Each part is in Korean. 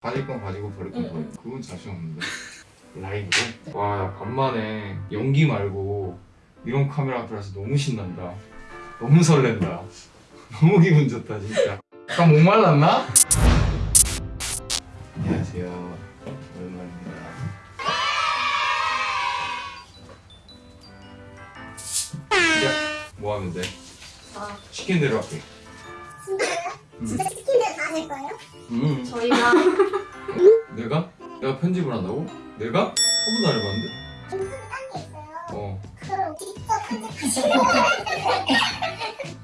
가질 건 가지고 버릴 건 버리고 그건 자신 없는데 라이브로? 와 간만에 연기 말고 이런 카메라 앞이라서 너무 신난다 너무 설렌다 너무 기분 좋다 진짜 약간 목말랐나? 안녕하세요 오랜만입니다 야, 뭐 하면 돼? 아, 시킨 대로 할게 진짜요? 음. 진짜 치킨 거예요? 음. 저희가 내가? 내가 편집을 한다고? 내가? 한 번도 안 해봤는데? 인터뷰 딴게 있어요. 어. 그걸 직접 편집하시는 거예요.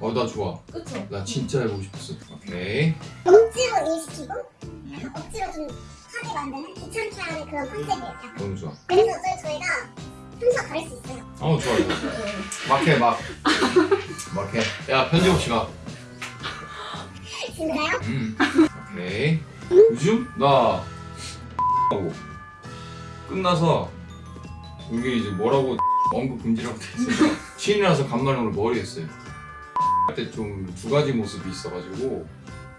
어, 나 좋아. 그쵸? 나 진짜 해보고 싶었어. 오케이. 억지로 일시키고 억지로 좀 하게 만드는 귀찮게 하는 그런 컨셉이에요. 너무 좋아. 그래서 저희, 저희가 평소와 다를 수 있어요. 어, 좋아, 좋아. 막 해, 막. 막 해. 야, 편집 없이 가. 진짜요? 음. 오케이. 요즘? 나. 하고. 끝나서. 여기 이제 뭐라고 언급 금지라고 돼 있어서. 신이라서 간만에 오늘 머리 했어요. 그때 좀 두 가지 모습이 있어가지고.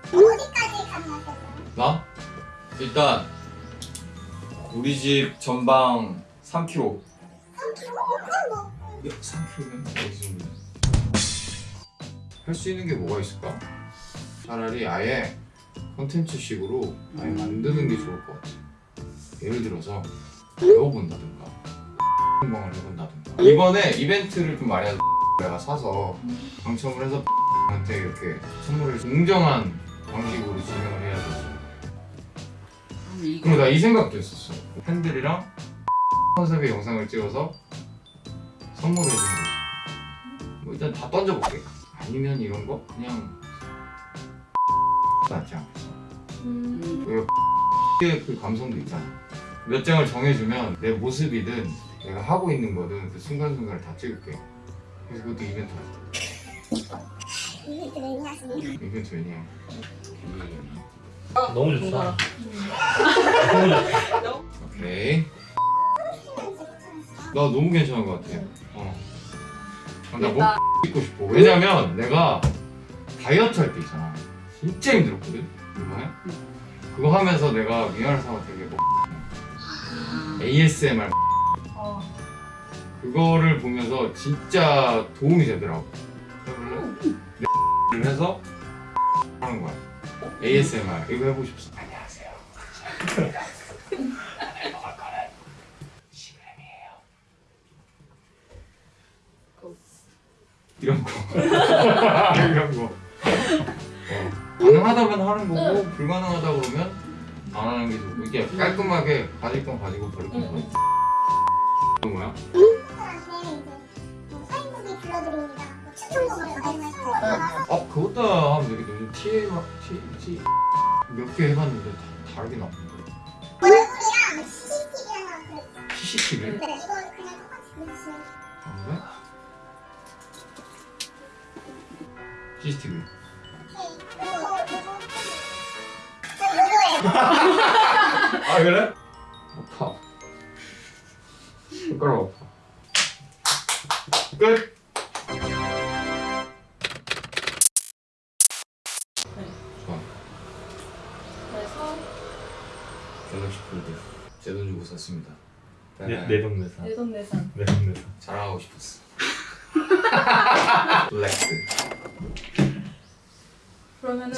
어디까지 가능하세요? 나? 일단 우리 집 전방 3km 3kg? 그럼 뭐야 3km면 어디 정도 할수 있는 게 뭐가 있을까? 차라리 아예 컨텐츠식으로 아예 만드는 게 좋을 것 같아 예를 들어서 배워본다든가 공방을 해본다든가 이번에 이벤트를 좀 많이 하서 내가 사서 당첨을 해서 한테 이렇게 선물을 공정한 방식으로 진행을 해야 되지 그리고 나 이 생각도 했었어. 팬들이랑 컨셉의 영상을 찍어서 선물해 주는 거지. 뭐 일단 다 던져볼게. 아니면 이런 거 그냥 낫지 않겠어. 음, 그 감성도 있잖아. 몇 장을 정해주면 내 모습이든 내가 하고 있는 거든 그 순간순간을 다 찍을게. 그래서 그것도 이벤트. 이벤트 매니 하시네요. 이벤트 왜냐? 너무 좋다. 뭔가 너무 좋다. 오케이. 나 너무 괜찮은 것 같아. 어. 아, 나목 찍고 싶어. 왜냐면 내가 다이어트 할 때 있잖아. 진짜 힘들었거든. 이번에. 그거 하면서 내가 미안한 사람 되게 뭐 ASMR 어, 그거를 보면서 진짜 도움이 되더라고. 를 해서 하는 거야. ASMR 이거 해보고 싶어. 안녕하세요. 이런 거. 이런 거. 어. 가능하다면 하는 거고 불가능하다 그러면 안 하는 게 좋고 이게 깔끔하게 가질 건 가지고 버릴 건 버리고. 이건 뭐야? 어 그것도 하면 되겠다. 요즘 TM T T 몇개 해봤는데 다 다르게 나오는데. 얼굴이랑 CCTV 하나 그랬어요. CCTV? 네, 이거 그냥 똑같이 그려주시면 아 그래? CCTV. 아 그래? 아파. 손가락 아파. 끝. 좋아. 그래서 갤럭시 폴드. 제돈 주고 샀습니다. 내- 내돈 내산. 내돈 내산 내돈 내산. 자랑하고 싶었어. 블랙스. 그러면은